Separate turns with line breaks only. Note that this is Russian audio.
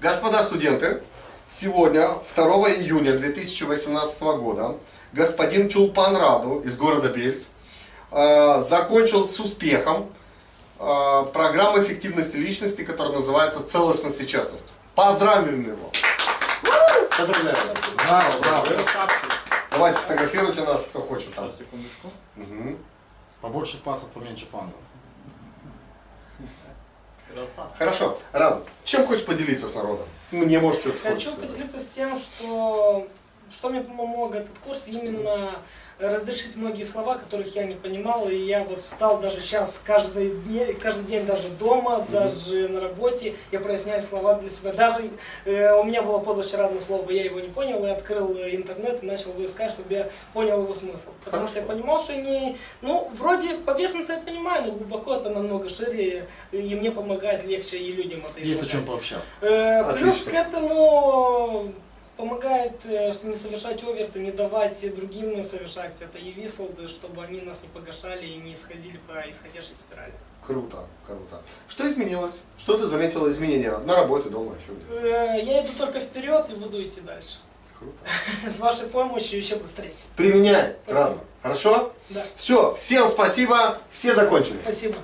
Господа студенты, сегодня, 2 июня 2018 года, господин Чулпан Раду из города Бельц э, закончил с успехом э, программу эффективности личности, которая называется «Целостность и честность». Поздравим его! Поздравляю!
Браво, браво.
Давайте фотографируйте нас, кто хочет там.
Сейчас, секундочку.
Мгм.
Побольше пасов, поменьше фантов.
Красавчик.
Хорошо, Раду, чем хочешь поделиться с народом? Мне, может, что-то
Хочу поделиться с тем, что, что мне помог этот курс именно разрешить многие слова, которых я не понимал, и я вот стал даже сейчас каждый день, каждый день даже дома, даже на работе, я проясняю слова для себя. Даже э, у меня было позавчера одно слово, я его не понял, и открыл интернет и начал его искать, чтобы я понял его смысл. Потому что я понимал, что не, ну, вроде поверхностно я понимаю, но глубоко это намного шире, и мне помогает легче и людям это
Есть о чем пообщаться.
Э, Плюс к этому помогает, э, не совершать оверты, не давать другим совершать это и вислды, чтобы они нас не погашали и не исходили по исходящей спирали.
Круто, круто. Что изменилось? Что ты заметила изменения на работе, дома, еще где?
Э, Я иду только вперед и буду идти дальше.
Круто.
С вашей помощью еще быстрее.
Применяй,
Спасибо.
Раду. Хорошо?
Да,
Все, всем спасибо, все закончили.
спасибо.